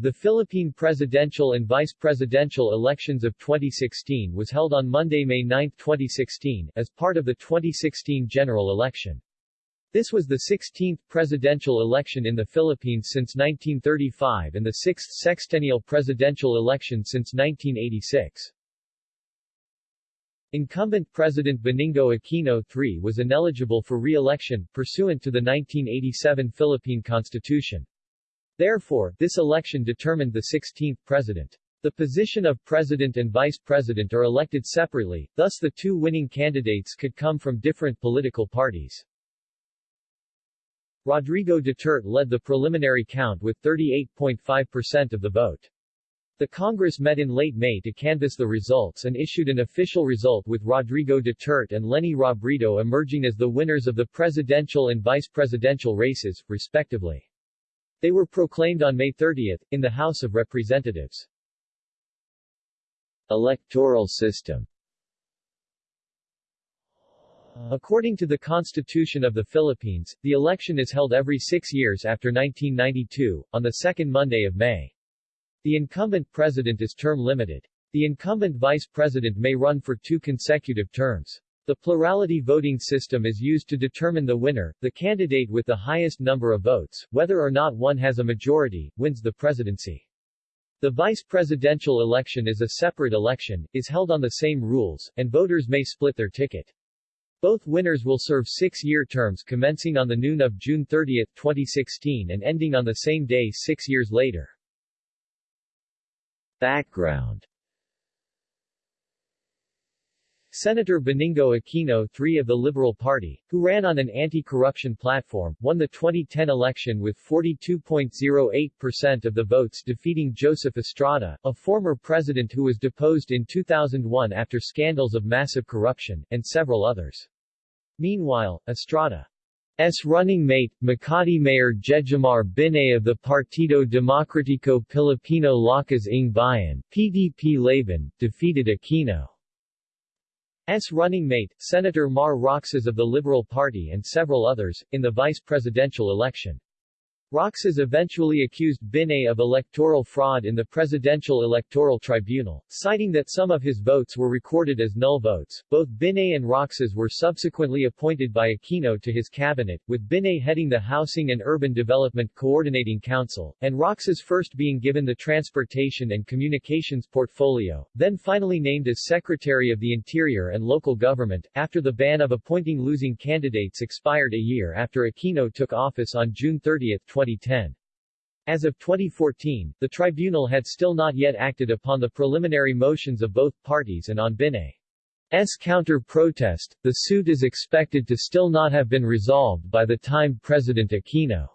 The Philippine presidential and vice presidential elections of 2016 was held on Monday, May 9, 2016, as part of the 2016 general election. This was the 16th presidential election in the Philippines since 1935 and the sixth sexennial presidential election since 1986. Incumbent President Benigno Aquino III was ineligible for re-election, pursuant to the 1987 Philippine Constitution. Therefore, this election determined the 16th president. The position of president and vice president are elected separately, thus the two winning candidates could come from different political parties. Rodrigo Duterte led the preliminary count with 38.5% of the vote. The Congress met in late May to canvass the results and issued an official result with Rodrigo Duterte and Leni Robredo emerging as the winners of the presidential and vice presidential races, respectively. They were proclaimed on May 30, in the House of Representatives. Electoral system According to the Constitution of the Philippines, the election is held every six years after 1992, on the second Monday of May. The incumbent president is term-limited. The incumbent vice president may run for two consecutive terms. The plurality voting system is used to determine the winner, the candidate with the highest number of votes, whether or not one has a majority, wins the presidency. The vice presidential election is a separate election, is held on the same rules, and voters may split their ticket. Both winners will serve six-year terms commencing on the noon of June 30, 2016 and ending on the same day six years later. Background Senator Benigno Aquino III of the Liberal Party, who ran on an anti-corruption platform, won the 2010 election with 42.08% of the votes defeating Joseph Estrada, a former president who was deposed in 2001 after scandals of massive corruption, and several others. Meanwhile, Estrada's running mate, Makati Mayor Jejomar Binay of the Partido Demokratiko Pilipino Lakas ng Bayan PDP Laban, defeated Aquino's running mate, Senator Mar Roxas of the Liberal Party and several others, in the vice presidential election. Roxas eventually accused Binay of electoral fraud in the Presidential Electoral Tribunal, citing that some of his votes were recorded as null votes. Both Binay and Roxas were subsequently appointed by Aquino to his cabinet, with Binay heading the Housing and Urban Development Coordinating Council, and Roxas first being given the Transportation and Communications portfolio, then finally named as Secretary of the Interior and Local Government, after the ban of appointing losing candidates expired a year after Aquino took office on June 30, 20 2010. As of 2014, the tribunal had still not yet acted upon the preliminary motions of both parties and on Binay's counter-protest, the suit is expected to still not have been resolved by the time President Aquino's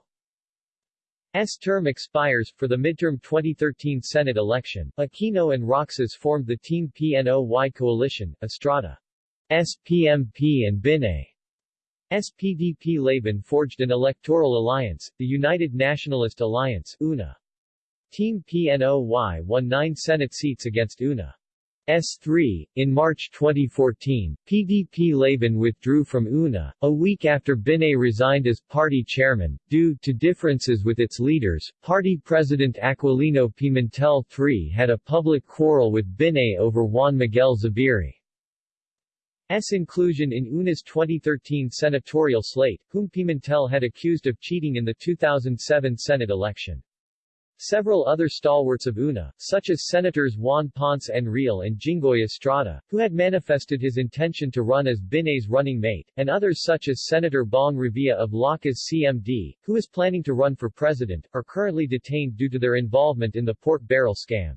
term expires. For the midterm 2013 Senate election, Aquino and Roxas formed the Team PNOY coalition, Estrada's PMP and Binay SPDP Laban forged an electoral alliance, the United Nationalist Alliance UNA. Team PNOY won nine Senate seats against UNA. S3. In March 2014, PDP Laban withdrew from UNA, a week after Binay resigned as party chairman, due to differences with its leaders. Party President Aquilino Pimentel III had a public quarrel with Binay over Juan Miguel Zubiri. S. inclusion in UNA's 2013 senatorial slate, whom Pimentel had accused of cheating in the 2007 Senate election. Several other stalwarts of UNA, such as Senators Juan Ponce Enrile and Jinggoy Estrada, who had manifested his intention to run as Binay's running mate, and others such as Senator Bong Revilla of Lakas CMD, who is planning to run for president, are currently detained due to their involvement in the pork barrel scam.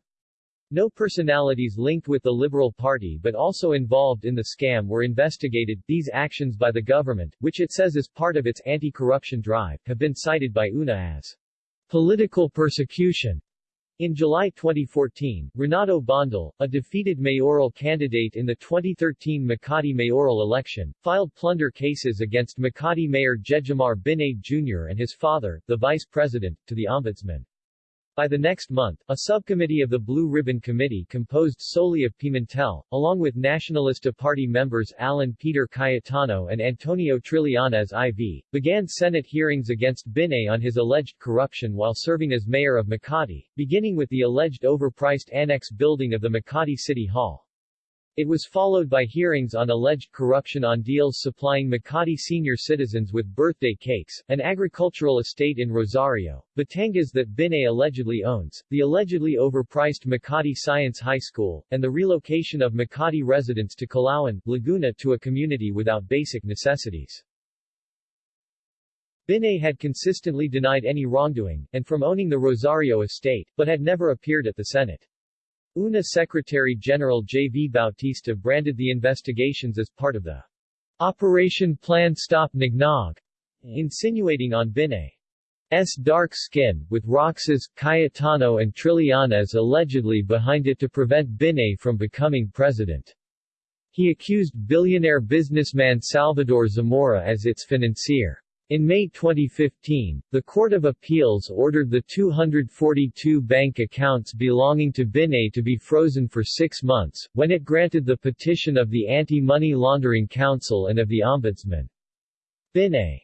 No personalities linked with the Liberal Party but also involved in the scam were investigated. These actions by the government, which it says is part of its anti-corruption drive, have been cited by UNA as political persecution. In July 2014, Renato Bondal, a defeated mayoral candidate in the 2013 Makati mayoral election, filed plunder cases against Makati Mayor Jejomar Binay Jr. and his father, the vice president, to the ombudsman. By the next month, a subcommittee of the Blue Ribbon Committee composed solely of Pimentel, along with Nacionalista Party members Alan Peter Cayetano and Antonio Trillanes IV, began Senate hearings against Binay on his alleged corruption while serving as mayor of Makati, beginning with the alleged overpriced annex building of the Makati City Hall. It was followed by hearings on alleged corruption on deals supplying Makati senior citizens with birthday cakes, an agricultural estate in Rosario, Batangas that Binay allegedly owns, the allegedly overpriced Makati Science High School, and the relocation of Makati residents to Calauan, Laguna to a community without basic necessities. Binay had consistently denied any wrongdoing, and from owning the Rosario estate, but had never appeared at the Senate. UNA Secretary-General J. V. Bautista branded the investigations as part of the Operation Plan Stop Nognog, insinuating on Binay's dark skin, with Roxas, Cayetano and Trillanes allegedly behind it to prevent Binay from becoming president. He accused billionaire businessman Salvador Zamora as its financier. In May 2015, the Court of Appeals ordered the 242 bank accounts belonging to Binay to be frozen for six months, when it granted the petition of the Anti-Money Laundering Council and of the Ombudsman. Binay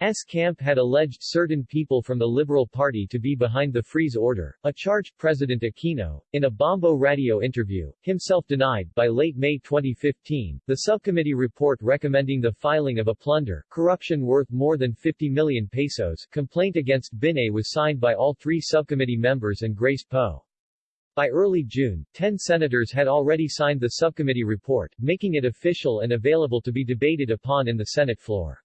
S. camp had alleged certain people from the Liberal Party to be behind the freeze order, a charge President Aquino, in a Bombo radio interview, himself denied. By late May 2015, the subcommittee report recommending the filing of a plunder, corruption worth more than 50 million pesos, complaint against Binay was signed by all three subcommittee members and Grace Poe. By early June, 10 senators had already signed the subcommittee report, making it official and available to be debated upon in the Senate floor.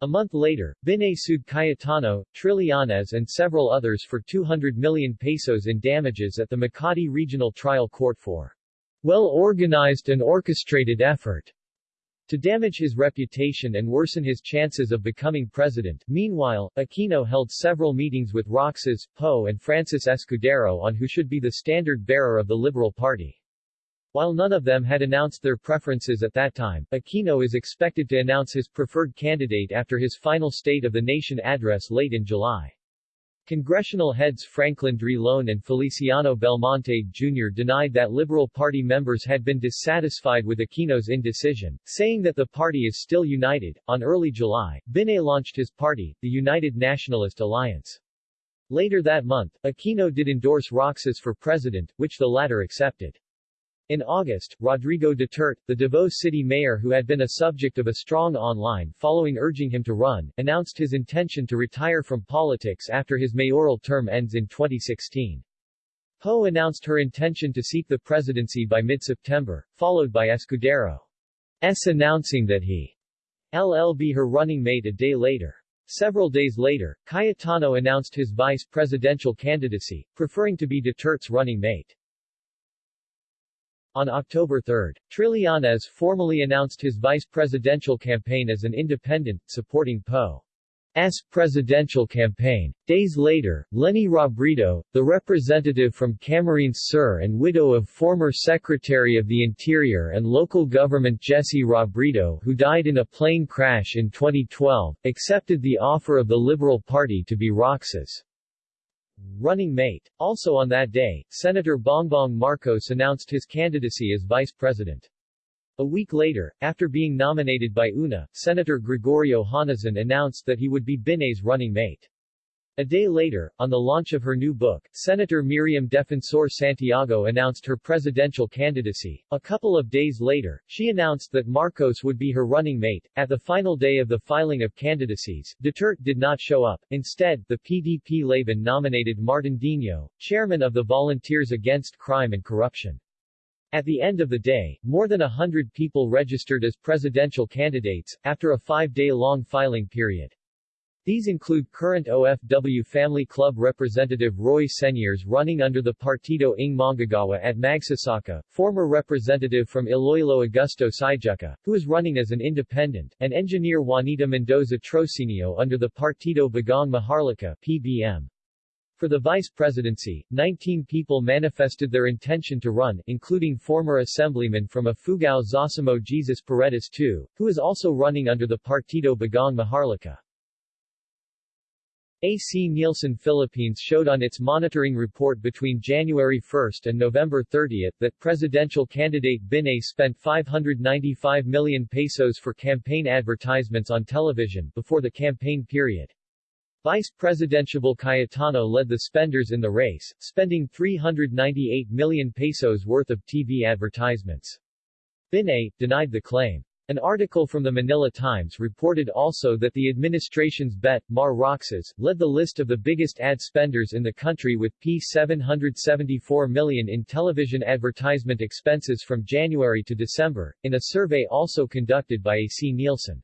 A month later, Binay sued Cayetano, Trillanes and several others for 200 million pesos in damages at the Makati Regional Trial Court for well-organized and orchestrated effort to damage his reputation and worsen his chances of becoming president. Meanwhile, Aquino held several meetings with Roxas, Poe and Francis Escudero on who should be the standard bearer of the Liberal Party. While none of them had announced their preferences at that time, Aquino is expected to announce his preferred candidate after his final State of the Nation address late in July. Congressional heads Franklin Drilon and Feliciano Belmonte Jr. denied that Liberal Party members had been dissatisfied with Aquino's indecision, saying that the party is still united. On early July, Binay launched his party, the United Nationalist Alliance. Later that month, Aquino did endorse Roxas for president, which the latter accepted. In August, Rodrigo Duterte, the Davao city mayor who had been a subject of a strong online following urging him to run, announced his intention to retire from politics after his mayoral term ends in 2016. Poe announced her intention to seek the presidency by mid-September, followed by Escudero's announcing that he LL be her running mate a day later. Several days later, Cayetano announced his vice presidential candidacy, preferring to be Duterte's running mate. On October 3, Trillanes formally announced his vice presidential campaign as an independent, supporting Poe's presidential campaign. Days later, Leni Robredo, the representative from Camarines Sur and widow of former Secretary of the Interior and Local Government Jesse Robredo who died in a plane crash in 2012, accepted the offer of the Liberal Party to be Roxas' running mate. Also on that day, Senator Bongbong Marcos announced his candidacy as vice president. A week later, after being nominated by UNA, Senator Gregorio Honasan announced that he would be Binay's running mate. A day later, on the launch of her new book, Senator Miriam Defensor Santiago announced her presidential candidacy. A couple of days later, she announced that Marcos would be her running mate. At the final day of the filing of candidacies, Duterte did not show up. Instead, the PDP Laban nominated Martin Dino, chairman of the Volunteers Against Crime and Corruption. At the end of the day, more than a hundred people registered as presidential candidates, after a five-day-long filing period. These include current OFW Family Club representative Roy Señeres running under the Partido ng Manggagawa at Magsasaka, former representative from Iloilo Augusto Syjuca, who is running as an independent, and engineer Juanita Mendoza Trocinio under the Partido Bagong Maharlika PBM. For the vice presidency, 19 people manifested their intention to run, including former assemblyman from Ifugao Zosimo Jesus Paredes II, who is also running under the Partido Bagong Maharlika. AC Nielsen Philippines showed on its monitoring report between January 1 and November 30 that presidential candidate Binay spent 595 million pesos for campaign advertisements on television before the campaign period. Vice Presidential Cayetano led the spenders in the race, spending 398 million pesos worth of TV advertisements. Binay denied the claim. An article from the Manila Times reported also that the administration's bet, Mar Roxas, led the list of the biggest ad spenders in the country with P774 million in television advertisement expenses from January to December, in a survey also conducted by AC Nielsen.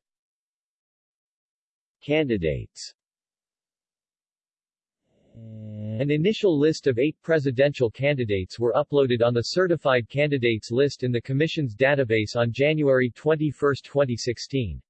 Candidates an initial list of eight presidential candidates were uploaded on the Certified Candidates list in the Commission's database on January 21, 2016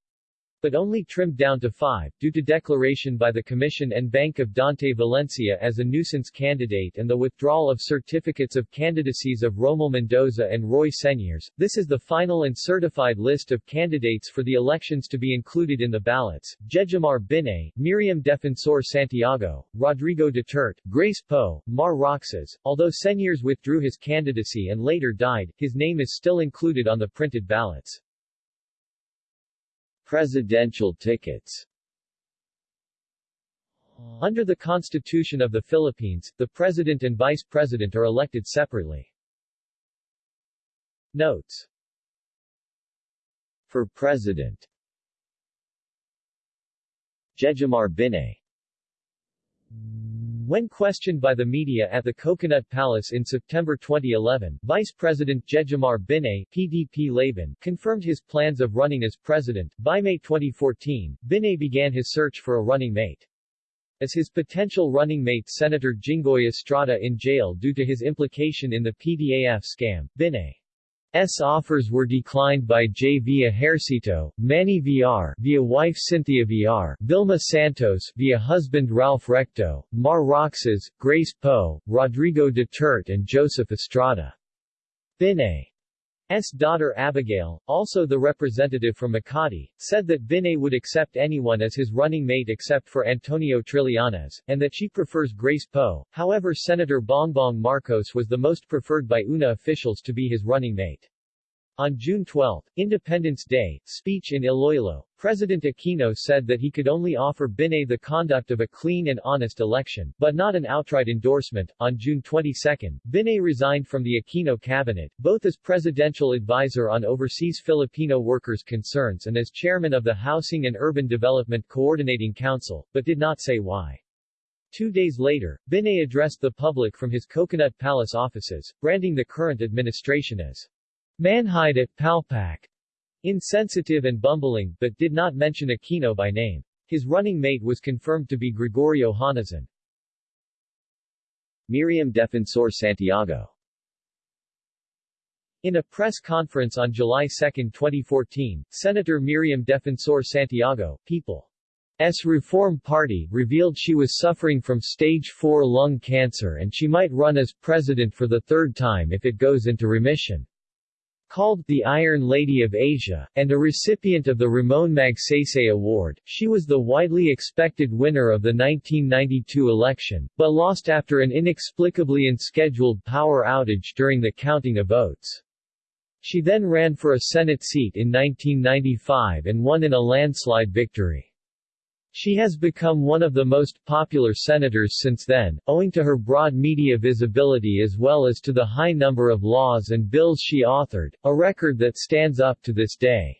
but only trimmed down to five, due to declaration by the Commission en banc of Dante Valencia as a nuisance candidate and the withdrawal of certificates of candidacies of Romel Mendoza and Roy Señeres. This is the final and certified list of candidates for the elections to be included in the ballots. Jejomar Binay, Miriam Defensor Santiago, Rodrigo Duterte, Grace Poe, Mar Roxas. Although Señeres withdrew his candidacy and later died, his name is still included on the printed ballots. Presidential tickets. Under the Constitution of the Philippines, the President and Vice President are elected separately. Notes. For President. Jejomar Binay when questioned by the media at the Coconut Palace in September 2011, Vice President Jejomar Binay PDP Laban confirmed his plans of running as president. By May 2014, Binay began his search for a running mate. As his potential running mate Senator Jinggoy Estrada in jail due to his implication in the PDAF scam, Binay S offers were declined by JV Ejercito, Manny Villar via wife Cynthia Villar, Vilma Santos via husband Ralph Recto, Mar Roxas, Grace Poe, Rodrigo Duterte and Joseph Estrada. Binay's daughter Abigail, also the representative from Makati, said that Binay would accept anyone as his running mate except for Antonio Trillanes, and that she prefers Grace Poe. However Senator Bongbong Marcos was the most preferred by UNA officials to be his running mate. On June 12, Independence Day, speech in Iloilo, President Aquino said that he could only offer Binay the conduct of a clean and honest election, but not an outright endorsement. On June 22, Binay resigned from the Aquino cabinet, both as presidential advisor on overseas Filipino workers' concerns and as chairman of the Housing and Urban Development Coordinating Council, but did not say why. Two days later, Binay addressed the public from his Coconut Palace offices, branding the current administration as Manhid at Palpak. Insensitive and bumbling, but did not mention Aquino by name. His running mate was confirmed to be Gregorio Honasan. Miriam Defensor Santiago in a press conference on July 2, 2014, Senator Miriam Defensor Santiago, People's Reform Party, revealed she was suffering from stage 4 lung cancer and she might run as president for the third time if it goes into remission. Called the Iron Lady of Asia, and a recipient of the Ramon Magsaysay Award, she was the widely expected winner of the 1992 election, but lost after an inexplicably unscheduled power outage during the counting of votes. She then ran for a Senate seat in 1995 and won in a landslide victory. She has become one of the most popular senators since then, owing to her broad media visibility as well as to the high number of laws and bills she authored, a record that stands up to this day.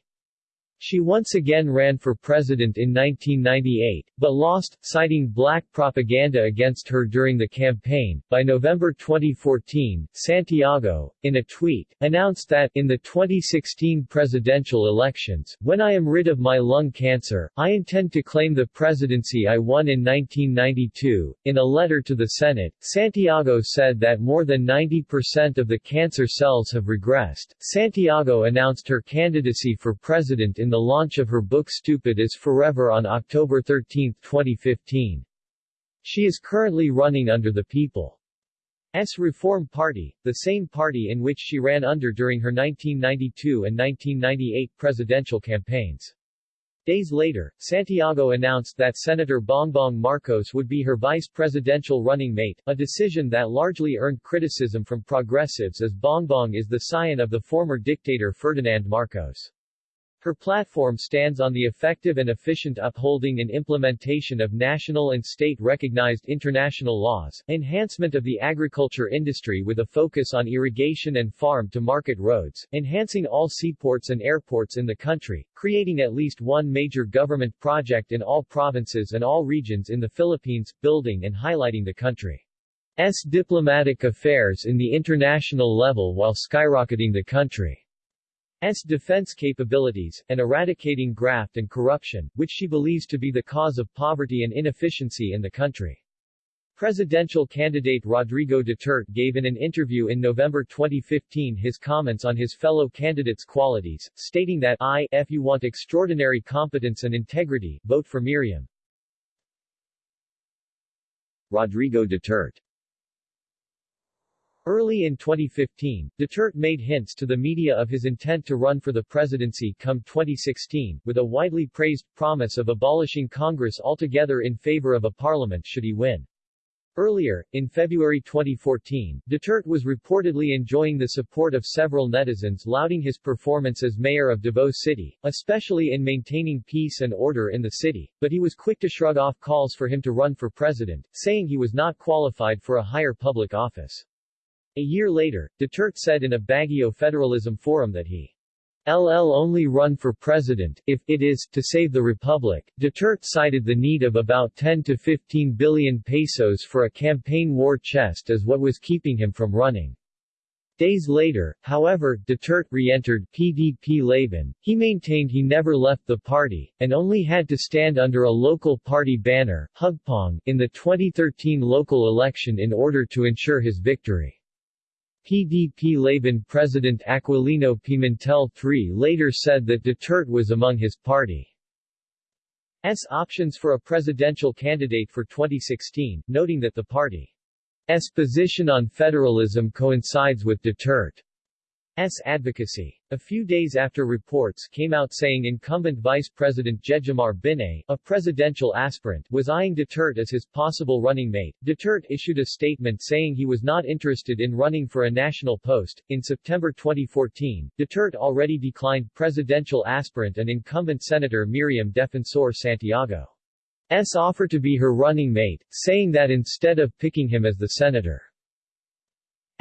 She once again ran for president in 1998, but lost, citing black propaganda against her during the campaign. By November 2014, Santiago, in a tweet, announced that, in the 2016 presidential elections, when I am rid of my lung cancer, I intend to claim the presidency I won in 1992. In a letter to the Senate, Santiago said that more than 90% of the cancer cells have regressed. Santiago announced her candidacy for president in the launch of her book Stupid is Forever on October 13, 2015. She is currently running under the People's Reform Party, the same party in which she ran under during her 1992 and 1998 presidential campaigns. Days later, Santiago announced that Senator Bongbong Marcos would be her vice presidential running mate, a decision that largely earned criticism from progressives as Bongbong is the scion of the former dictator Ferdinand Marcos. Her platform stands on the effective and efficient upholding and implementation of national and state-recognized international laws, enhancement of the agriculture industry with a focus on irrigation and farm-to-market roads, enhancing all seaports and airports in the country, creating at least one major government project in all provinces and all regions in the Philippines, building and highlighting the country's diplomatic affairs in the international level while skyrocketing the country. S defense capabilities, and eradicating graft and corruption, which she believes to be the cause of poverty and inefficiency in the country. Presidential candidate Rodrigo Duterte gave in an interview in November 2015 his comments on his fellow candidates' qualities, stating that I, if you want extraordinary competence and integrity, vote for Miriam. Rodrigo Duterte Early in 2015, Duterte made hints to the media of his intent to run for the presidency come 2016, with a widely praised promise of abolishing Congress altogether in favor of a parliament should he win. Earlier, in February 2014, Duterte was reportedly enjoying the support of several netizens lauding his performance as mayor of Davao City, especially in maintaining peace and order in the city, but he was quick to shrug off calls for him to run for president, saying he was not qualified for a higher public office. A year later, Duterte said in a Baguio Federalism forum that he LL only run for president, if it is, to save the republic. Duterte cited the need of about 10 to 15 billion pesos for a campaign war chest as what was keeping him from running. Days later, however, Duterte re-entered PDP Laban. He maintained he never left the party, and only had to stand under a local party banner, Hugpong, in the 2013 local election in order to ensure his victory. PDP Laban President Aquilino Pimentel III later said that Duterte was among his party's options for a presidential candidate for 2016, noting that the party's position on federalism coincides with Duterte. S. advocacy. A few days after reports came out saying incumbent Vice President Jejomar Binay, a presidential aspirant, was eyeing Duterte as his possible running mate, Duterte issued a statement saying he was not interested in running for a national post. In September 2014, Duterte already declined presidential aspirant and incumbent Senator Miriam Defensor Santiago. S offer to be her running mate, saying that instead of picking him as the senator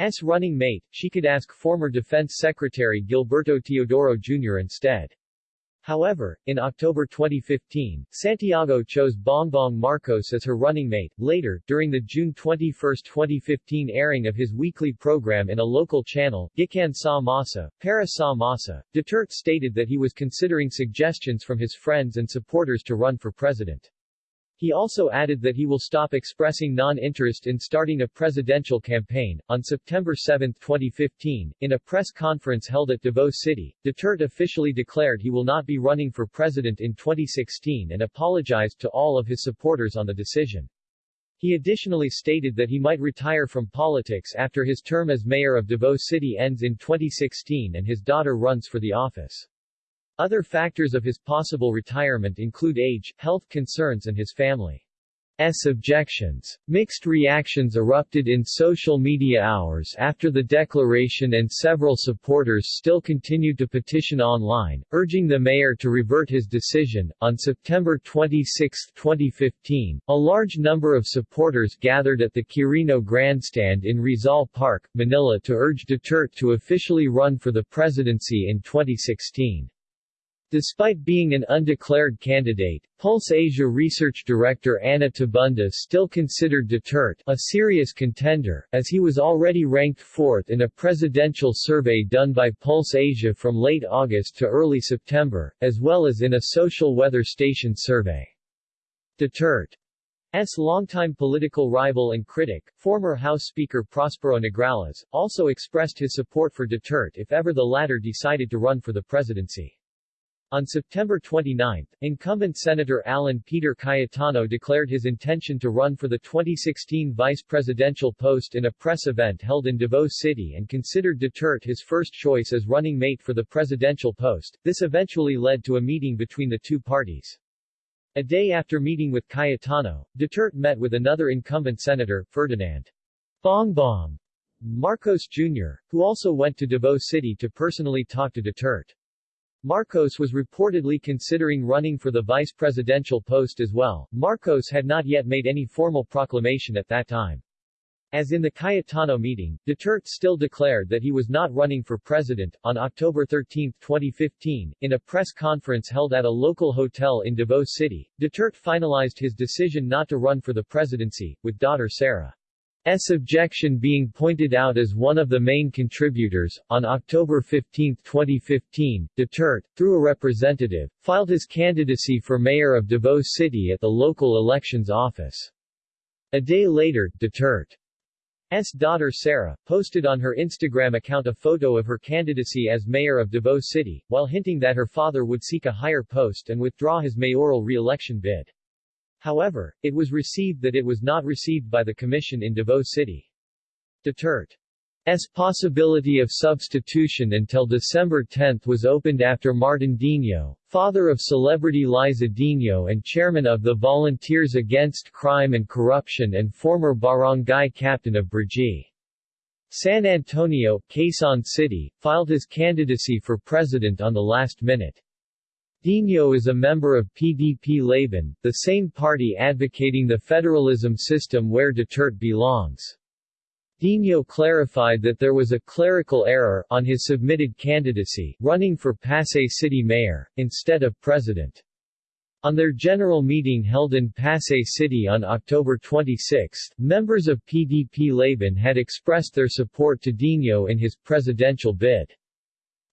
S running mate, she could ask former Defense Secretary Gilberto Teodoro Jr. instead. However, in October 2015, Santiago chose Bongbong Marcos as her running mate. Later, during the June 21, 2015 airing of his weekly program in a local channel, Gikan Sa Masa, Para Sa Masa, Duterte stated that he was considering suggestions from his friends and supporters to run for president. He also added that he will stop expressing non-interest in starting a presidential campaign. On September 7, 2015, in a press conference held at Davao City, Duterte officially declared he will not be running for president in 2016 and apologized to all of his supporters on the decision. He additionally stated that he might retire from politics after his term as mayor of Davao City ends in 2016 and his daughter runs for the office. Other factors of his possible retirement include age, health concerns and his family's objections. Mixed reactions erupted in social media hours after the declaration and several supporters still continued to petition online, urging the mayor to revert his decision. On September 26, 2015, a large number of supporters gathered at the Quirino Grandstand in Rizal Park, Manila to urge Duterte to officially run for the presidency in 2016. Despite being an undeclared candidate, Pulse Asia research director Anna Tabunda still considered Duterte a serious contender, as he was already ranked fourth in a presidential survey done by Pulse Asia from late August to early September, as well as in a social weather station survey. Duterte's longtime political rival and critic, former House Speaker Prospero Nograles, also expressed his support for Duterte if ever the latter decided to run for the presidency. On September 29, incumbent Senator Alan Peter Cayetano declared his intention to run for the 2016 vice presidential post in a press event held in Davao City and considered Duterte his first choice as running mate for the presidential post. This eventually led to a meeting between the two parties. A day after meeting with Cayetano, Duterte met with another incumbent senator, Ferdinand Bongbong Marcos Jr., who also went to Davao City to personally talk to Duterte. Marcos was reportedly considering running for the vice presidential post as well. Marcos had not yet made any formal proclamation at that time. As in the Cayetano meeting, Duterte still declared that he was not running for president. On October 13, 2015, in a press conference held at a local hotel in Davao City, Duterte finalized his decision not to run for the presidency, with daughter Sara. S. objection being pointed out as one of the main contributors. On October 15, 2015, Duterte, through a representative, filed his candidacy for mayor of Davao City at the local elections office. A day later, Duterte's daughter Sara, posted on her Instagram account a photo of her candidacy as mayor of Davao City, while hinting that her father would seek a higher post and withdraw his mayoral re-election bid. However, it was received that it was not received by the Commission in Davao City. Duterte's possibility of substitution until December 10 was opened after Martin Dino, father of celebrity Liza Dino and chairman of the Volunteers Against Crime and Corruption and former barangay captain of Brgy. San Antonio, Quezon City, filed his candidacy for president on the last minute. Dino is a member of PDP Laban, the same party advocating the federalism system where Duterte belongs. Dino clarified that there was a clerical error on his submitted candidacy, running for Pasay City Mayor, instead of President. On their general meeting held in Pasay City on October 26, members of PDP Laban had expressed their support to Dino in his presidential bid.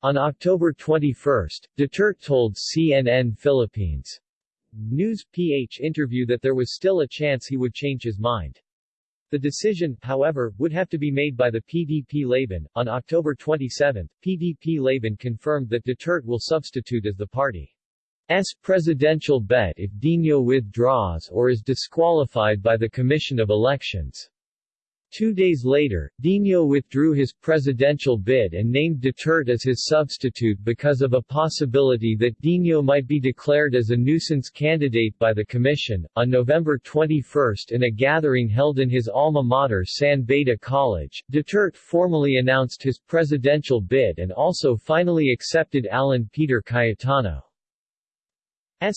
On October 21, Duterte told CNN Philippines News PH interview that there was still a chance he would change his mind. The decision, however, would have to be made by the PDP Laban. On October 27, PDP Laban confirmed that Duterte will substitute as the party's presidential bet if Dino withdraws or is disqualified by the Commission of Elections. Two days later, Dino withdrew his presidential bid and named Duterte as his substitute because of a possibility that Dino might be declared as a nuisance candidate by the commission. On November 21 in a gathering held in his alma mater San Beda College, Duterte formally announced his presidential bid and also finally accepted Alan Peter Cayetano's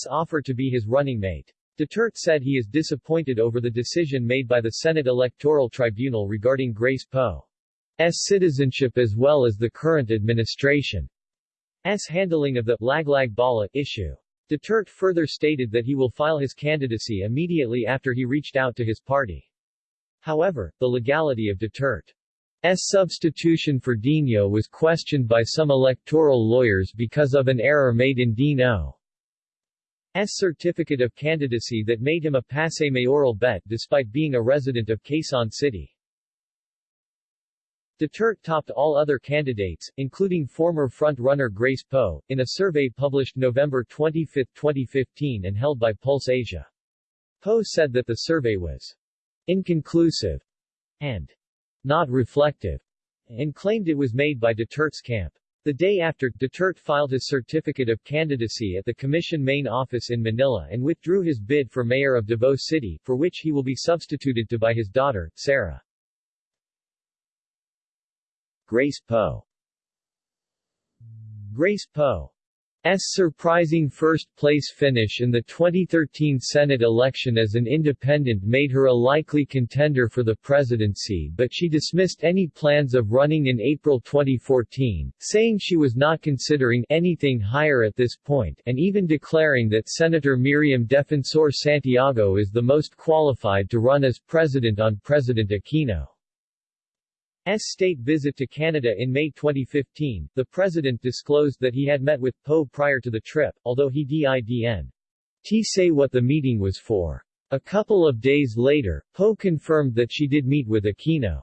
offer to be his running mate. Duterte said he is disappointed over the decision made by the Senate Electoral Tribunal regarding Grace Poe's citizenship as well as the current administration's handling of the Laglag Bala issue. Duterte further stated that he will file his candidacy immediately after he reached out to his party. However, the legality of Duterte's substitution for Dino was questioned by some electoral lawyers because of an error made in Dino certificate of candidacy that made him a Pasay mayoral bet despite being a resident of Quezon City. Duterte topped all other candidates, including former front-runner Grace Poe, in a survey published November 25, 2015 and held by Pulse Asia. Poe said that the survey was inconclusive and not reflective, and claimed it was made by Duterte's camp. The day after, Duterte filed his certificate of candidacy at the Commission main office in Manila and withdrew his bid for mayor of Davao City, for which he will be substituted to by his daughter, Sara. Grace Poe Grace Poe surprising first-place finish in the 2013 Senate election as an independent made her a likely contender for the presidency but she dismissed any plans of running in April 2014, saying she was not considering anything higher at this point and even declaring that Senator Miriam Defensor Santiago is the most qualified to run as president on President Aquino. S state visit to Canada in May 2015, the president disclosed that he had met with Poe prior to the trip, although he didn't say what the meeting was for. A couple of days later, Poe confirmed that she did meet with Aquino.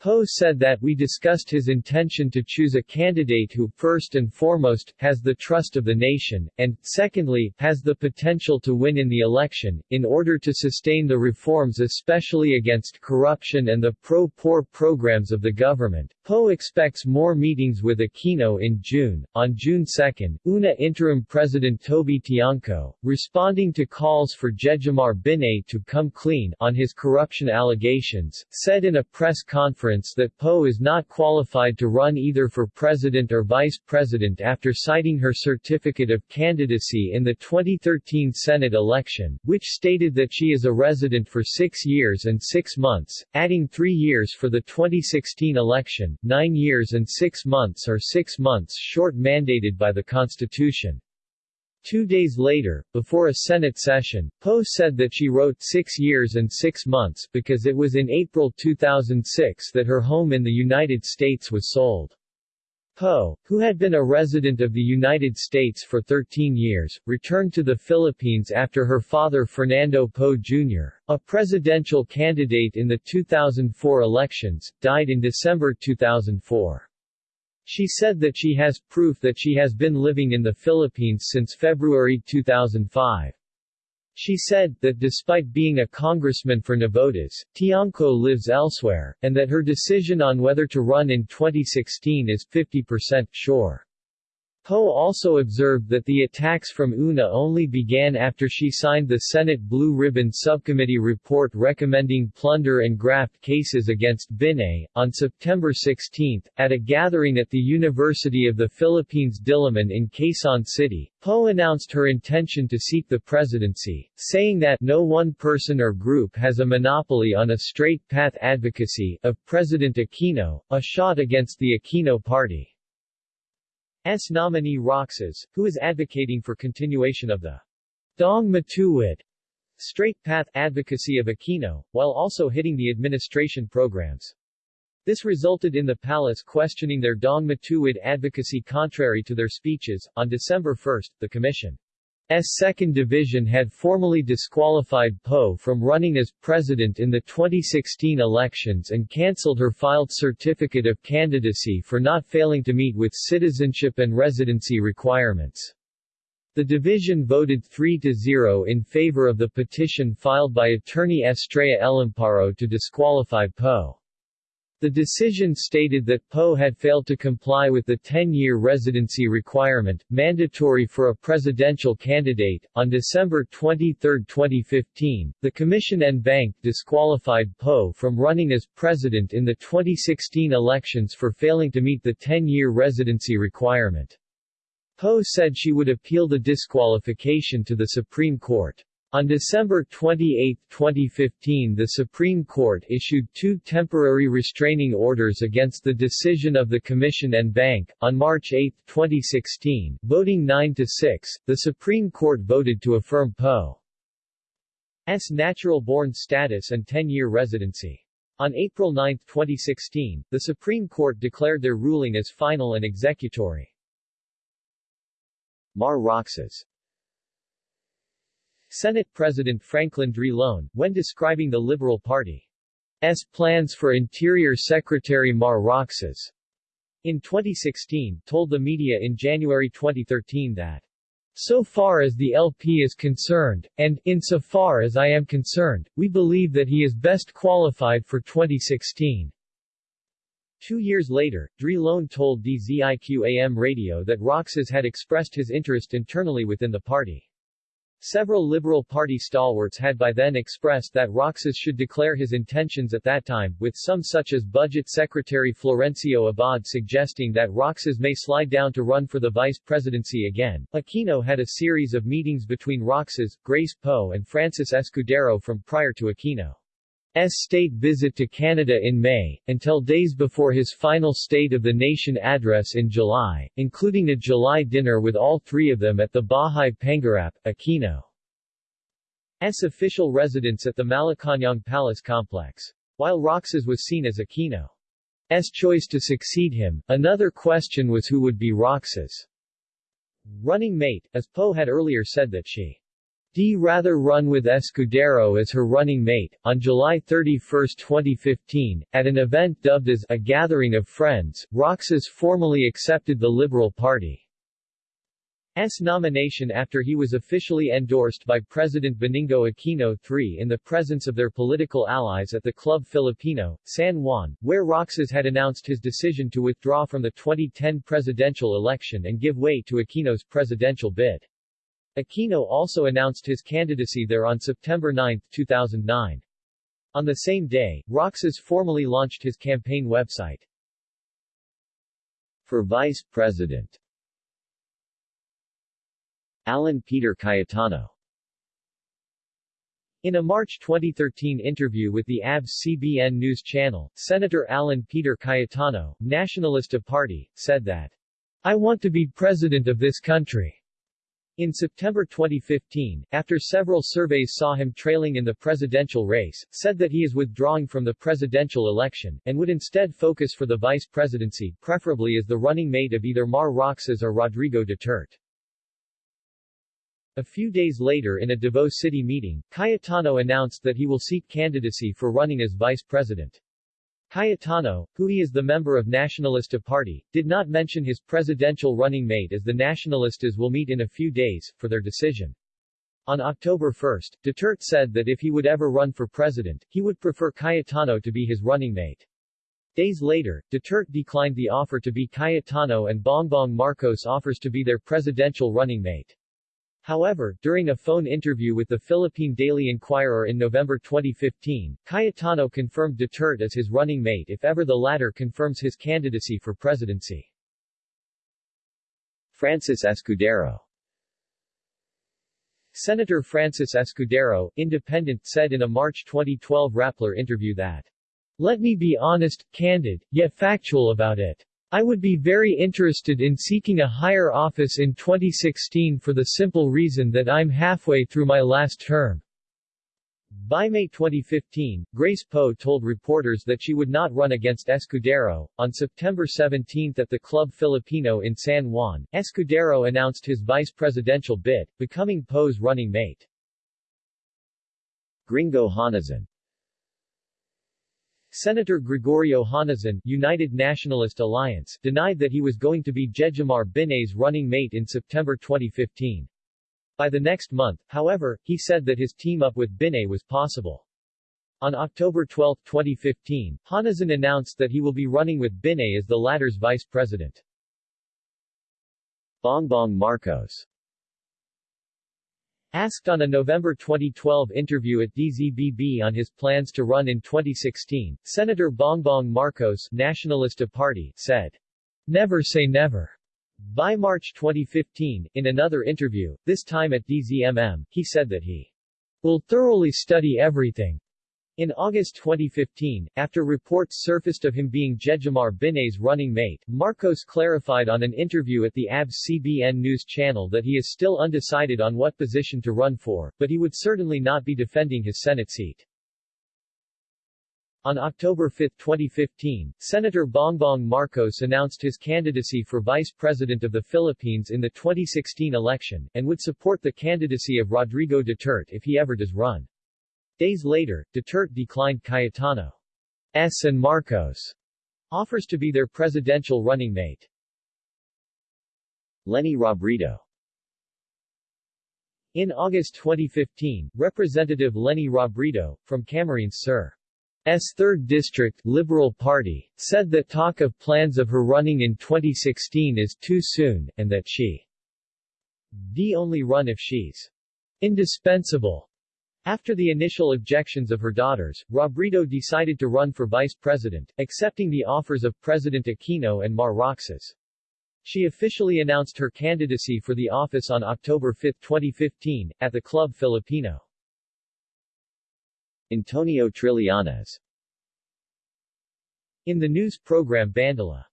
Poe said that we discussed his intention to choose a candidate who, first and foremost, has the trust of the nation, and, secondly, has the potential to win in the election, in order to sustain the reforms especially against corruption and the pro-poor programs of the government. Poe expects more meetings with Aquino in June. On June 2, UNA interim president Toby Tiangco, responding to calls for Jejomar Binay to come clean on his corruption allegations, said in a press conference that Poe is not qualified to run either for president or vice president after citing her certificate of candidacy in the 2013 Senate election, which stated that she is a resident for six years and six months, adding three years for the 2016 election, nine years and six months or six months short mandated by the Constitution. Two days later, before a Senate session, Poe said that she wrote six years and six months because it was in April 2006 that her home in the United States was sold. Poe, who had been a resident of the United States for 13 years, returned to the Philippines after her father Fernando Poe Jr., a presidential candidate in the 2004 elections, died in December 2004. She said that she has proof that she has been living in the Philippines since February 2005. She said, that despite being a congressman for Navotas, Tiangco lives elsewhere, and that her decision on whether to run in 2016 is 50% sure. Poe also observed that the attacks from UNA only began after she signed the Senate Blue Ribbon Subcommittee report recommending plunder and graft cases against Binay. On September 16, at a gathering at the University of the Philippines Diliman in Quezon City, Poe announced her intention to seek the presidency, saying that no one person or group has a monopoly on a straight path advocacy of President Aquino, a shot against the Aquino party. S nominee Roxas, who is advocating for continuation of the Daang Matuwid straight path advocacy of Aquino, while also hitting the administration programs. This resulted in the palace questioning their Daang Matuwid advocacy contrary to their speeches. On December 1, the commission S. 2nd Division had formally disqualified Poe from running as president in the 2016 elections and cancelled her filed certificate of candidacy for not failing to meet with citizenship and residency requirements. The division voted 3-0 in favor of the petition filed by attorney Estrella Elamparo to disqualify Poe. The decision stated that Poe had failed to comply with the 10-year residency requirement, mandatory for a presidential candidate. On December 23, 2015, the Commission en banc disqualified Poe from running as president in the 2016 elections for failing to meet the 10-year residency requirement. Poe said she would appeal the disqualification to the Supreme Court. On December 28, 2015 the Supreme Court issued two temporary restraining orders against the decision of the Commission en banc. On March 8, 2016, voting 9 to 6, the Supreme Court voted to affirm Poe's natural-born status and 10-year residency. On April 9, 2016, the Supreme Court declared their ruling as final and executory. Mar Roxas Senate President Franklin Drilon, when describing the Liberal Party's plans for Interior Secretary Mar Roxas in 2016, told the media in January 2013 that so far as the LP is concerned, and, insofar as I am concerned, we believe that he is best qualified for 2016. Two years later, Drilon told DZIQ-AM radio that Roxas had expressed his interest internally within the party. Several Liberal Party stalwarts had by then expressed that Roxas should declare his intentions at that time, with some such as Budget Secretary Florencio Abad suggesting that Roxas may slide down to run for the vice presidency again. Aquino had a series of meetings between Roxas, Grace Poe and Francis Escudero from prior to Aquino. S. state visit to Canada in May, until days before his final State of the Nation address in July, including a July dinner with all three of them at the Bahay Pangarap, Aquino's official residence at the Malacañang Palace complex. While Roxas was seen as Aquino's choice to succeed him, another question was who would be Roxas' running mate, as Poe had earlier said that she D rather run with Escudero as her running mate. On July 31, 2015, at an event dubbed as a Gathering of Friends, Roxas formally accepted the Liberal Party. S nomination after he was officially endorsed by President Benigno Aquino III in the presence of their political allies at the Club Filipino, San Juan, where Roxas had announced his decision to withdraw from the 2010 presidential election and give way to Aquino's presidential bid. Aquino also announced his candidacy there on September 9, 2009. On the same day, Roxas formally launched his campaign website. For Vice President Alan Peter Cayetano in a March 2013 interview with the ABS-CBN News Channel, Senator Alan Peter Cayetano, Nationalista Party, said that, I want to be president of this country. In September 2015, after several surveys saw him trailing in the presidential race, said that he is withdrawing from the presidential election, and would instead focus for the vice presidency, preferably as the running mate of either Mar Roxas or Rodrigo Duterte. A few days later in a Davao City meeting, Cayetano announced that he will seek candidacy for running as vice president. Cayetano, who he is the member of Nacionalista Party, did not mention his presidential running mate as the Nacionalistas will meet in a few days, for their decision. On October 1, Duterte said that if he would ever run for president, he would prefer Cayetano to be his running mate. Days later, Duterte declined the offer to be Cayetano and Bongbong Marcos offers to be their presidential running mate. However, during a phone interview with the Philippine Daily Inquirer in November 2015, Cayetano confirmed Duterte as his running mate if ever the latter confirms his candidacy for presidency. Francis Escudero Senator Francis Escudero, independent, said in a March 2012 Rappler interview that, Let me be honest, candid, yet factual about it. I would be very interested in seeking a higher office in 2016 for the simple reason that I'm halfway through my last term. By May 2015, Grace Poe told reporters that she would not run against Escudero. On September 17 at the Club Filipino in San Juan, Escudero announced his vice presidential bid, becoming Poe's running mate. Gringo Honasan Senator Gregorio Honasan, United Nationalist Alliance, denied that he was going to be Jejomar Binay's running mate in September 2015. By the next month, however, he said that his team-up with Binay was possible. On October 12, 2015, Honasan announced that he will be running with Binay as the latter's vice president. Bongbong Marcos Asked on a November 2012 interview at DZBB on his plans to run in 2016, Senator Bongbong Marcos Nacionalista Party said, Never say never. By March 2015, in another interview, this time at DZMM, he said that he will thoroughly study everything, in August 2015, after reports surfaced of him being Jejomar Binay's running mate, Marcos clarified on an interview at the ABS-CBN News channel that he is still undecided on what position to run for, but he would certainly not be defending his Senate seat. On October 5, 2015, Senator Bongbong Marcos announced his candidacy for Vice President of the Philippines in the 2016 election, and would support the candidacy of Rodrigo Duterte if he ever does run. Days later, Duterte declined Cayetano's and Marcos' offers to be their presidential running mate. Leni Robredo In August 2015, Representative Leni Robredo, from Camarines Sur. S 3rd District Liberal Party, said that talk of plans of her running in 2016 is too soon, and that she d only run if she's indispensable. After the initial objections of her daughters, Robredo decided to run for vice president, accepting the offers of President Aquino and Mar Roxas. She officially announced her candidacy for the office on October 5, 2015, at the Club Filipino. Antonio Trillanes In the news program Bandila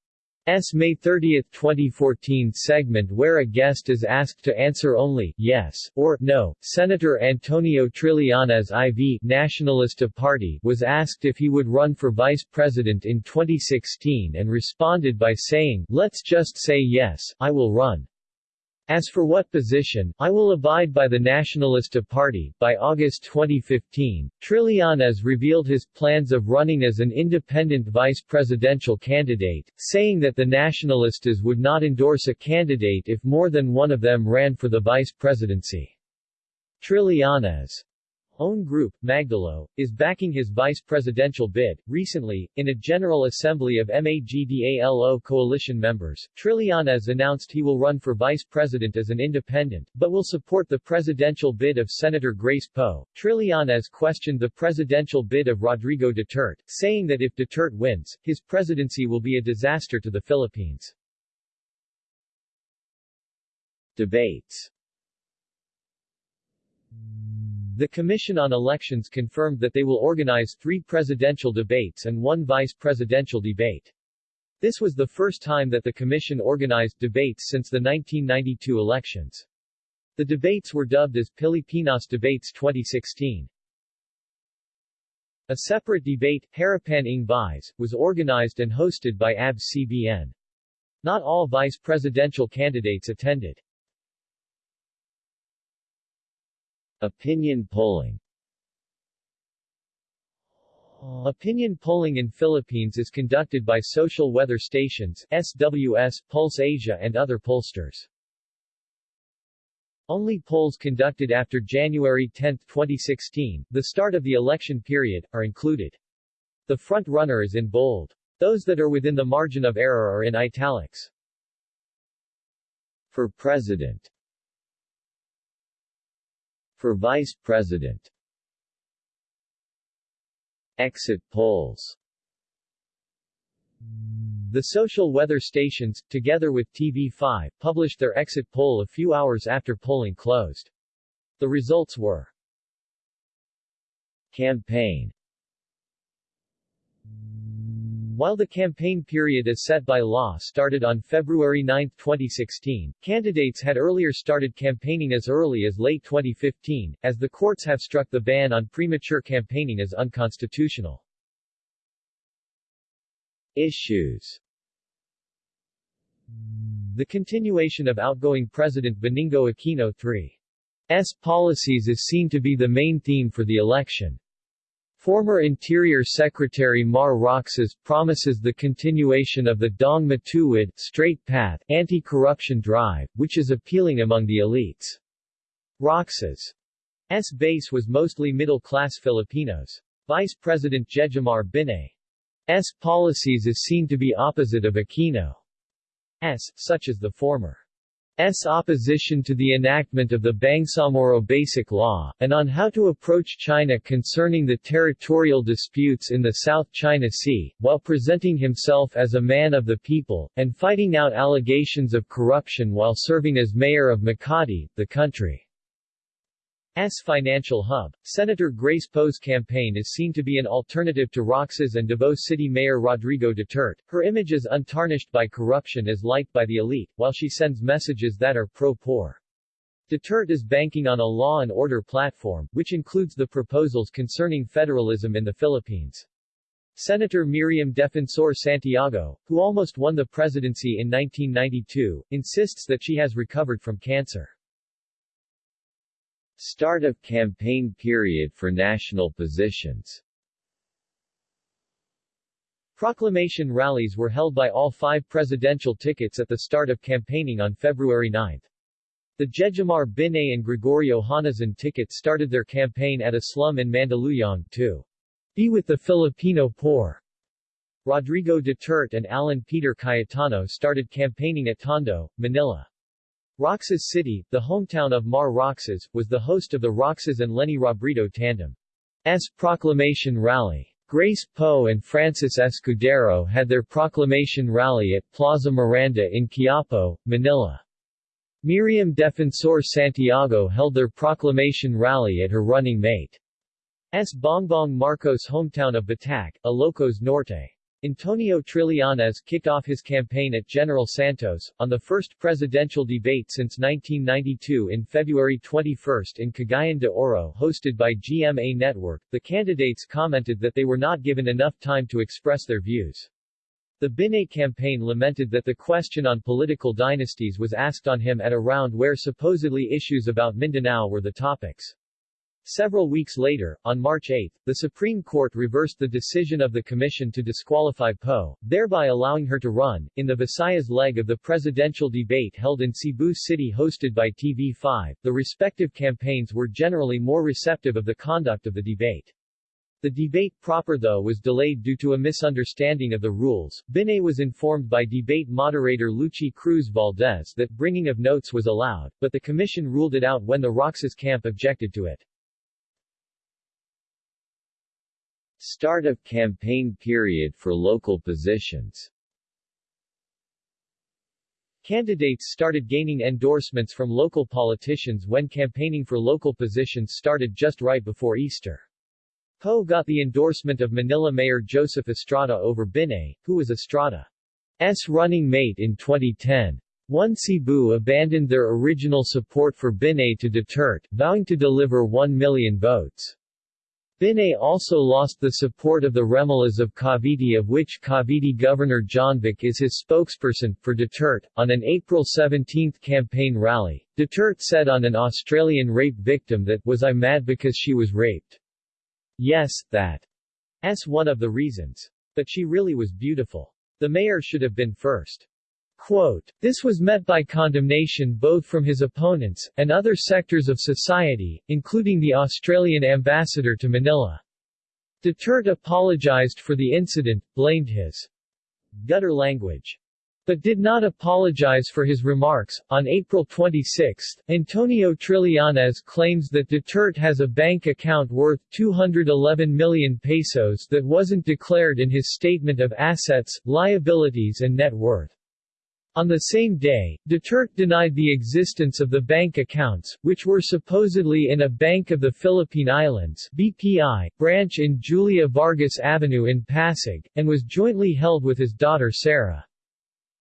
S. May 30, 2014 segment where a guest is asked to answer only yes or no. Senator Antonio Trillanes IV Nacionalista Party was asked if he would run for vice president in 2016 and responded by saying, Let's just say yes, I will run. As for what position, I will abide by the Nacionalista Party. By August 2015, Trillanes revealed his plans of running as an independent vice presidential candidate, saying that the Nacionalistas would not endorse a candidate if more than one of them ran for the vice presidency. Trillanes own group, Magdalo, is backing his vice presidential bid. Recently, in a General Assembly of MAGDALO coalition members, Trillanes announced he will run for vice president as an independent, but will support the presidential bid of Senator Grace Poe. Trillanes questioned the presidential bid of Rodrigo Duterte, saying that if Duterte wins, his presidency will be a disaster to the Philippines. Debates the Commission on Elections confirmed that they will organize three presidential debates and one vice presidential debate. This was the first time that the Commission organized debates since the 1992 elections. The debates were dubbed as Pilipinas Debates 2016. A separate debate, Harapan ng Vice, was organized and hosted by ABS-CBN. Not all vice presidential candidates attended. Opinion polling Opinion polling in Philippines is conducted by social weather stations, SWS, Pulse Asia and other pollsters. Only polls conducted after January 10, 2016, the start of the election period, are included. The front runner is in bold. Those that are within the margin of error are in italics. For President for Vice President. Exit polls. The social weather stations, together with TV5, published their exit poll a few hours after polling closed. The results were Campaign while the campaign period as set by law started on February 9, 2016, candidates had earlier started campaigning as early as late 2015, as the courts have struck the ban on premature campaigning as unconstitutional. Issues The continuation of outgoing President Benigno Aquino III's policies is seen to be the main theme for the election. Former Interior Secretary Mar Roxas promises the continuation of the Daang Matuwid straight path anti-corruption drive, which is appealing among the elites. Roxas' base was mostly middle-class Filipinos. Vice President Jejomar Binay's policies is seen to be opposite of Aquino's, such as the former. S opposition to the enactment of the Bangsamoro Basic Law, and on how to approach China concerning the territorial disputes in the South China Sea, while presenting himself as a man of the people, and fighting out allegations of corruption while serving as mayor of Makati, the country. S financial hub. Senator Grace Poe's campaign is seen to be an alternative to Roxas and Davao City Mayor Rodrigo Duterte. Her image is untarnished by corruption is liked by the elite, while she sends messages that are pro-poor. Duterte is banking on a law and order platform, which includes the proposals concerning federalism in the Philippines. Senator Miriam Defensor Santiago, who almost won the presidency in 1992, insists that she has recovered from cancer. Start of campaign period for national positions Proclamation rallies were held by all five presidential tickets at the start of campaigning on February 9. The Jejomar Binay and Gregorio Honasan tickets started their campaign at a slum in Mandaluyong to be with the Filipino poor. Rodrigo Duterte and Alan Peter Cayetano started campaigning at Tondo, Manila. Roxas City, the hometown of Mar Roxas, was the host of the Roxas and Leni Robredo tandem's proclamation rally. Grace Poe and Francis Escudero had their proclamation rally at Plaza Miranda in Quiapo, Manila. Miriam Defensor Santiago held their proclamation rally at her running mate's Bongbong Marcos hometown of Batac, Ilocos Norte. Antonio Trillanes kicked off his campaign at General Santos, on the first presidential debate since 1992 in February 21 in Cagayan de Oro hosted by GMA Network. The candidates commented that they were not given enough time to express their views. The Binay campaign lamented that the question on political dynasties was asked on him at a round where supposedly issues about Mindanao were the topics. Several weeks later, on March 8, the Supreme Court reversed the decision of the commission to disqualify Poe, thereby allowing her to run. In the Visayas leg of the presidential debate held in Cebu City hosted by TV5, the respective campaigns were generally more receptive of the conduct of the debate. The debate proper though was delayed due to a misunderstanding of the rules. Binay was informed by debate moderator Luchi Cruz Valdes that bringing of notes was allowed, but the commission ruled it out when the Roxas camp objected to it. Start of campaign period for local positions Candidates started gaining endorsements from local politicians when campaigning for local positions started just right before Easter. Poe got the endorsement of Manila Mayor Joseph Estrada over Binay, who was Estrada's running mate in 2010. One Cebu abandoned their original support for Binay to Duterte, vowing to deliver 1 million votes. Binay also lost the support of the Remulla of Cavite of which Cavite Governor Jonvic is his spokesperson, for Duterte. On an April 17 campaign rally, Duterte said on an Australian rape victim that, was I mad because she was raped? Yes, that. S one of the reasons. But she really was beautiful. The mayor should have been first. Quote, this was met by condemnation both from his opponents, and other sectors of society, including the Australian ambassador to Manila. Duterte apologized for the incident, blamed his gutter language but did not apologize for his remarks. On April 26, Antonio Trillanes claims that Duterte has a bank account worth 211 million pesos that wasn't declared in his statement of assets, liabilities and net worth. On the same day, Duterte denied the existence of the bank accounts, which were supposedly in a Bank of the Philippine Islands BPI, branch in Julia Vargas Avenue in Pasig, and was jointly held with his daughter Sara.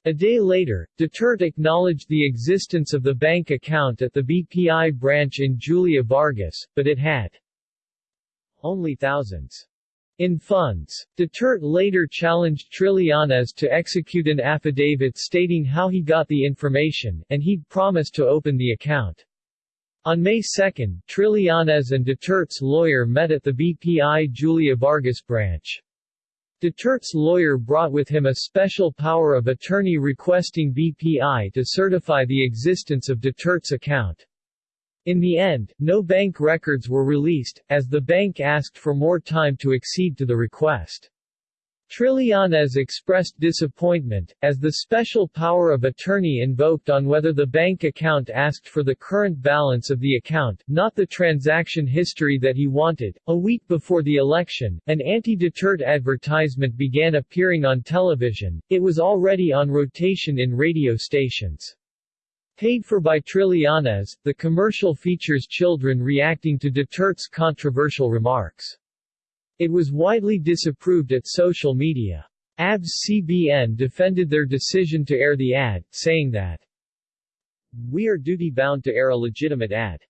A day later, Duterte acknowledged the existence of the bank account at the BPI branch in Julia Vargas, but it had only thousands in funds. Duterte later challenged Trillanes to execute an affidavit stating how he got the information, and he'd promised to open the account. On May 2, Trillanes and Duterte's lawyer met at the BPI Julia Vargas branch. Duterte's lawyer brought with him a special power of attorney requesting BPI to certify the existence of Duterte's account. In the end, no bank records were released, as the bank asked for more time to accede to the request. Trillanes expressed disappointment, as the special power of attorney invoked on whether the bank account asked for the current balance of the account, not the transaction history that he wanted. A week before the election, an anti-Duterte advertisement began appearing on television, it was already on rotation in radio stations. Paid for by Trillanes, the commercial features children reacting to Duterte's controversial remarks. It was widely disapproved at social media. ABS-CBN defended their decision to air the ad, saying that we are duty-bound to air a legitimate ad.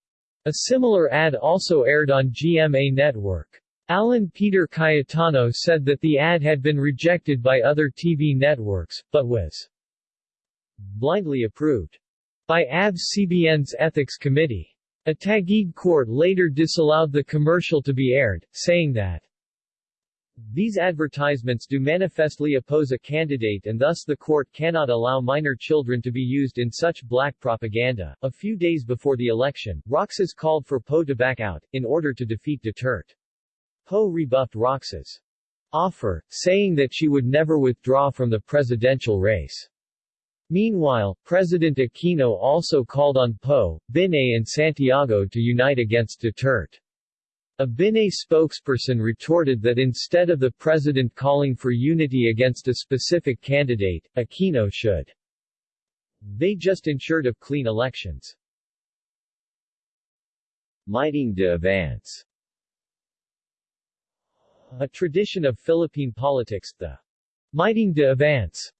A similar ad also aired on GMA Network. Alan Peter Cayetano said that the ad had been rejected by other TV networks, but was blindly approved by ABS-CBN's Ethics Committee. A Taguig court later disallowed the commercial to be aired, saying that these advertisements do manifestly oppose a candidate and thus the court cannot allow minor children to be used in such black propaganda. A few days before the election, Roxas called for Poe to back out, in order to defeat Duterte. Poe rebuffed Roxas' offer, saying that she would never withdraw from the presidential race. Meanwhile, President Aquino also called on Poe, Binay and Santiago to unite against Duterte. A Binay spokesperson retorted that instead of the president calling for unity against a specific candidate, Aquino should. They just ensured of clean elections. Miting de Avance A tradition of Philippine politics, the Miting de Avance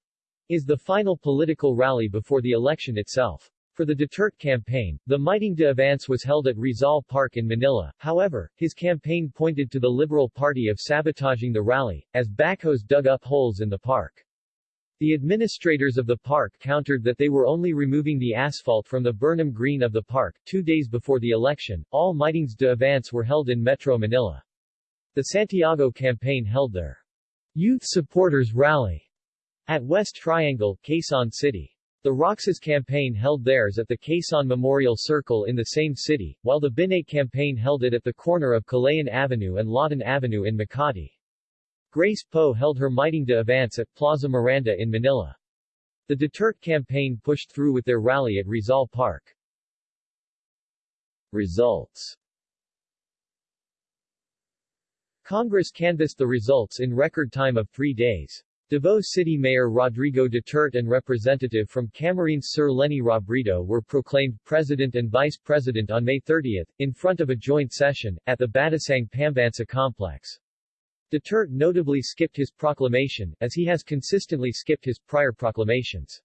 is the final political rally before the election itself. For the Duterte campaign, the Miting de Avance was held at Rizal Park in Manila, however, his campaign pointed to the Liberal Party of sabotaging the rally, as backhoes dug up holes in the park. The administrators of the park countered that they were only removing the asphalt from the Burnham Green of the park. Two days before the election, all meetings de avance were held in Metro Manila. The Santiago campaign held their Youth Supporters Rally at West Triangle, Quezon City. The Roxas campaign held theirs at the Quezon Memorial Circle in the same city, while the Binay campaign held it at the corner of Kalayaan Avenue and Lawton Avenue in Makati. Grace Poe held her miting de avance at Plaza Miranda in Manila. The Duterte campaign pushed through with their rally at Rizal Park. Results Congress canvassed the results in record time of three days. Davao City Mayor Rodrigo Duterte and Representative from Camarines Sur Leni Robredo were proclaimed President and Vice President on May 30, in front of a joint session, at the Batasang Pambansa complex. Duterte notably skipped his proclamation, as he has consistently skipped his prior proclamations.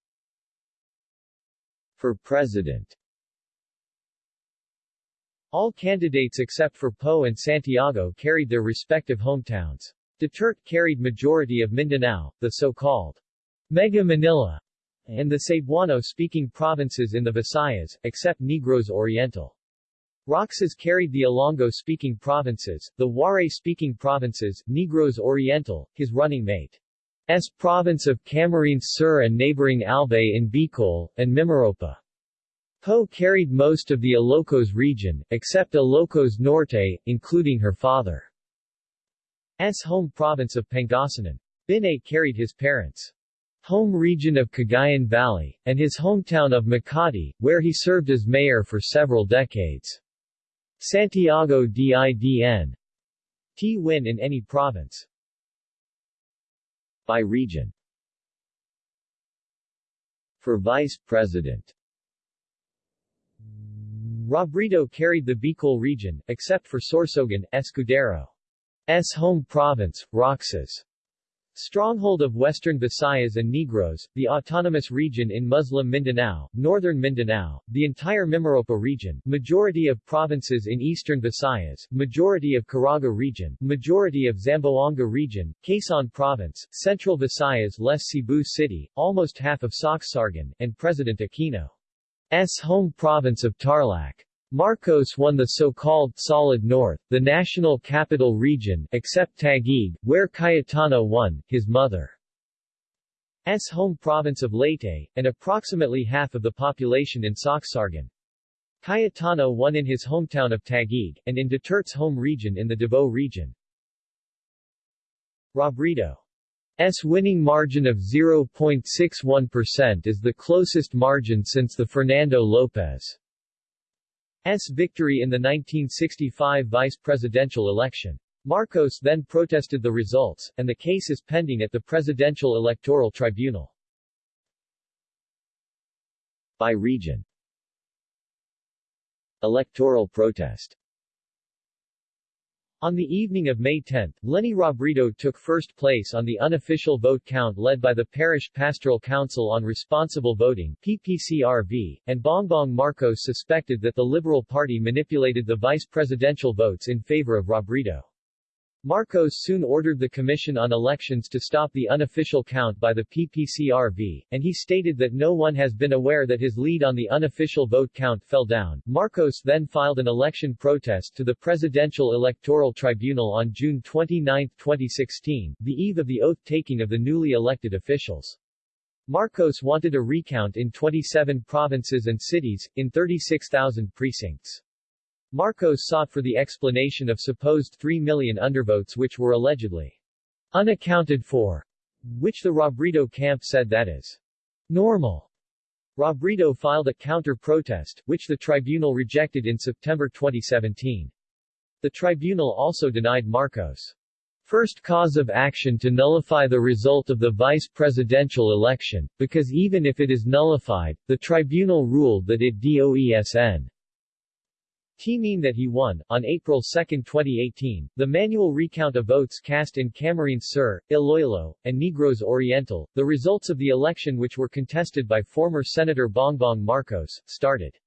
For President All candidates except for Poe and Santiago carried their respective hometowns. Duterte carried majority of Mindanao, the so-called Mega Manila, and the Cebuano-speaking provinces in the Visayas, except Negros Oriental. Roxas carried the Ilonggo-speaking provinces, the Waray-speaking provinces, Negros Oriental, his running mate. S province of Camarines Sur and neighboring Albay in Bicol, and Mimaropa. Poe carried most of the Ilocos region, except Ilocos Norte, including her father's home province of Pangasinan. Binay carried his parents' home region of Cagayan Valley, and his hometown of Makati, where he served as mayor for several decades. Santiago Didn. T win in any province. By region For Vice President Robredo carried the Bicol region, except for Sorsogon, Escudero's home province, Roxas. Stronghold of Western Visayas and Negros, the autonomous region in Muslim Mindanao, Northern Mindanao, the entire Mimaropa region, majority of provinces in Eastern Visayas, majority of Caraga region, majority of Zamboanga region, Quezon Province, Central Visayas less Cebu City, almost half of Sorsogon, and President Aquino's home province of Tarlac. Marcos won the so-called Solid North, the national capital region except Taguig, where Cayetano won, his mother's home province of Leyte, and approximately half of the population in Sorsogon. Cayetano won in his hometown of Taguig, and in Duterte's home region in the Davao region. Robredo's winning margin of 0.61% is the closest margin since the Fernando Lopez S. victory in the 1965 vice presidential election. Marcos then protested the results, and the case is pending at the Presidential Electoral Tribunal. By region Electoral protest on the evening of May 10, Leni Robredo took first place on the unofficial vote count led by the Parish Pastoral Council on Responsible Voting PPCRV, and Bongbong Marcos suspected that the Liberal Party manipulated the vice presidential votes in favor of Robredo. Marcos soon ordered the Commission on Elections to stop the unofficial count by the PPCRV, and he stated that no one has been aware that his lead on the unofficial vote count fell down. Marcos then filed an election protest to the Presidential Electoral Tribunal on June 29, 2016, the eve of the oath-taking of the newly elected officials. Marcos wanted a recount in 27 provinces and cities, in 36,000 precincts. Marcos sought for the explanation of supposed 3 million undervotes which were allegedly unaccounted for, which the Robredo camp said that is normal. Robredo filed a counter-protest, which the tribunal rejected in September 2017. The tribunal also denied Marcos' first cause of action to nullify the result of the vice presidential election, because even if it is nullified, the tribunal ruled that it doesn T mean that he won. On April 2, 2018, the manual recount of votes cast in Camarines Sur, Iloilo, and Negros Oriental, the results of the election which were contested by former Senator Bongbong Marcos, started.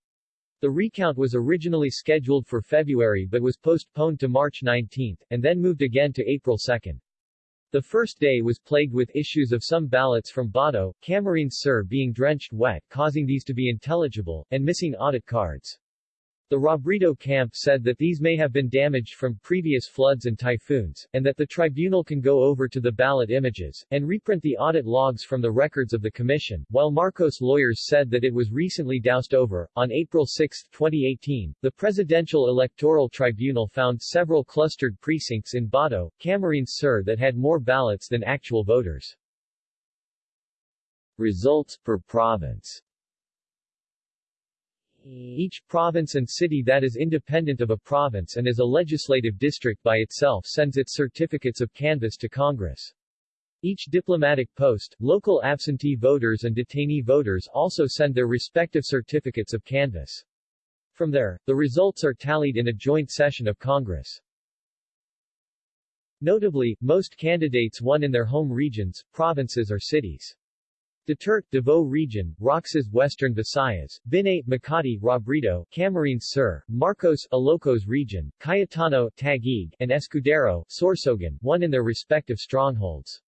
The recount was originally scheduled for February but was postponed to March 19, and then moved again to April 2. The first day was plagued with issues of some ballots from Bato, Camarines Sur being drenched wet causing these to be intelligible, and missing audit cards. The Robredo camp said that these may have been damaged from previous floods and typhoons, and that the tribunal can go over to the ballot images, and reprint the audit logs from the records of the commission, while Marcos lawyers said that it was recently doused over. On April 6, 2018, the Presidential Electoral Tribunal found several clustered precincts in Bato, Camarines Sur that had more ballots than actual voters. Results per province each province and city that is independent of a province and is a legislative district by itself sends its certificates of canvass to Congress. Each diplomatic post, local absentee voters and detainee voters also send their respective certificates of canvass. From there, the results are tallied in a joint session of Congress. Notably, most candidates won in their home regions, provinces or cities. Duterte, Davao Region, Roxas Western Visayas, Binay, Makati, Robredo, Camarines Sur, Marcos, Ilocos Region, Cayetano, Taguig, and Escudero, Sorsogon, won in their respective strongholds.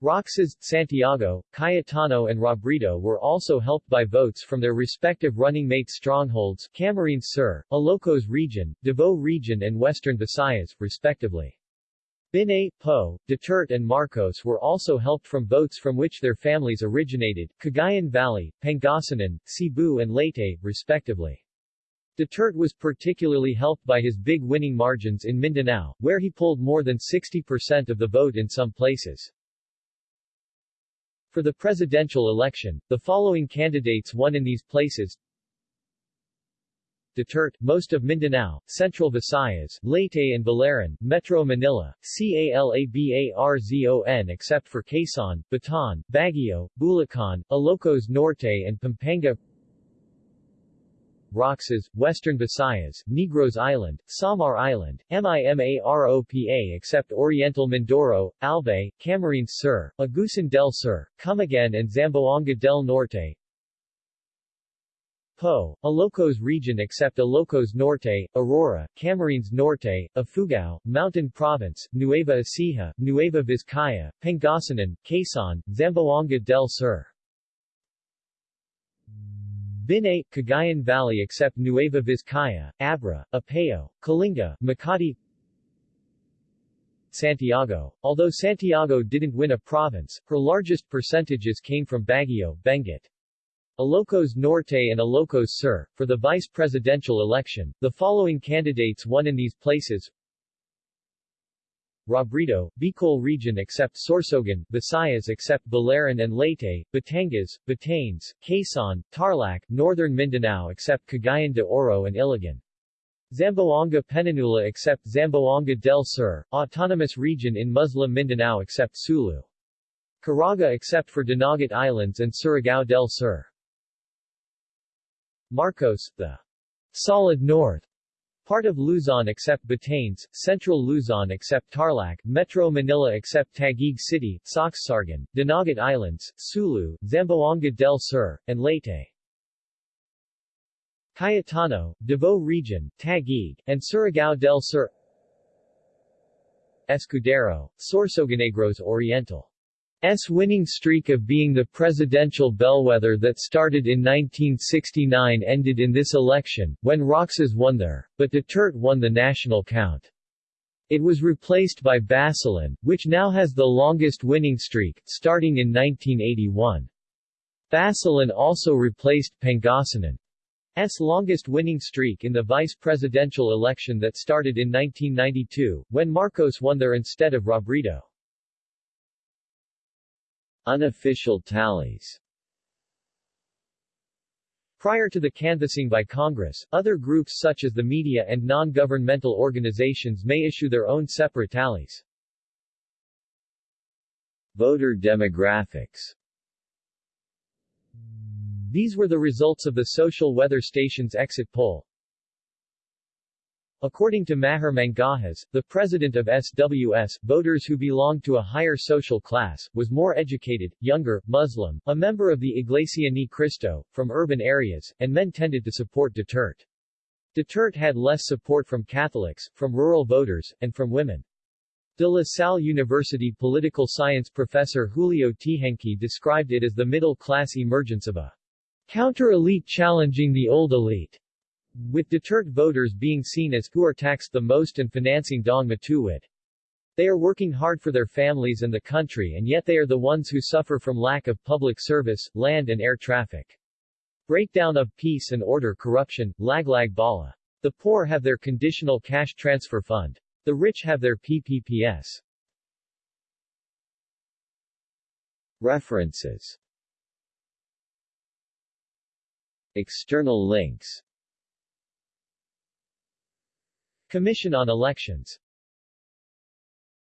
Roxas, Santiago, Cayetano and Robredo were also helped by votes from their respective running mate strongholds, Camarines Sur, Ilocos Region, Davao Region and Western Visayas, respectively. Binay, Poe, Duterte and Marcos were also helped from votes from which their families originated, Cagayan Valley, Pangasinan, Cebu and Leyte, respectively. Duterte was particularly helped by his big winning margins in Mindanao, where he pulled more than 60% of the vote in some places. For the presidential election, the following candidates won in these places Duterte, most of Mindanao, Central Visayas, Leyte and Biliran, Metro Manila, CALABARZON except for Quezon, Bataan, Baguio, Bulacan, Ilocos Norte and Pampanga. Roxas, Western Visayas, Negros Island, Samar Island, MIMAROPA except Oriental Mindoro, Albay, Camarines Sur, Agusan del Sur, Camiguin and Zamboanga del Norte, Poe, Ilocos region except Ilocos Norte, Aurora, Camarines Norte, Ifugao, Mountain Province, Nueva Ecija, Nueva Vizcaya, Pangasinan, Quezon, Zamboanga del Sur. Binay, Cagayan Valley except Nueva Vizcaya, Abra, Apayao, Kalinga, Makati Santiago. Although Santiago didn't win a province, her largest percentages came from Baguio, Benguet. Ilocos Norte and Ilocos Sur. For the vice presidential election, the following candidates won in these places Robredo, Bicol region except Sorsogon, Visayas except Biliran and Leyte, Batangas, Batanes, Quezon, Tarlac, Northern Mindanao except Cagayan de Oro and Iligan. Zamboanga Peninsula except Zamboanga del Sur, Autonomous Region in Muslim Mindanao except Sulu. Caraga except for Dinagat Islands and Surigao del Sur. Marcos, the solid north part of Luzon except Batanes, Central Luzon except Tarlac, Metro Manila except Taguig City, Sorsogon, Dinagat Islands, Sulu, Zamboanga del Sur, and Leyte. Cayetano, Davao Region, Taguig, and Surigao del Sur Escudero, Sorsogonegros Oriental S winning streak of being the presidential bellwether that started in 1969 ended in this election, when Roxas won there, but Duterte won the national count. It was replaced by Basilan, which now has the longest winning streak, starting in 1981. Basilan also replaced Pangasinan's longest winning streak in the vice presidential election that started in 1992, when Marcos won there instead of Robredo. Unofficial tallies Prior to the canvassing by Congress, other groups such as the media and non-governmental organizations may issue their own separate tallies. Voter demographics These were the results of the Social Weather Station's exit poll. According to Mahar Mangahas, the president of SWS, voters who belonged to a higher social class, was more educated, younger, Muslim, a member of the Iglesia Ni Cristo, from urban areas, and men tended to support Duterte. Duterte had less support from Catholics, from rural voters, and from women. De La Salle University political science professor Julio Teehankee described it as the middle-class emergence of a counter-elite challenging the old elite, with Duterte voters being seen as who are taxed the most and financing Daang Matuwid. They are working hard for their families and the country and yet they are the ones who suffer from lack of public service, land and air traffic. Breakdown of peace and order corruption, laglag bala. The poor have their conditional cash transfer fund. The rich have their PPPS. References External links Commission on Elections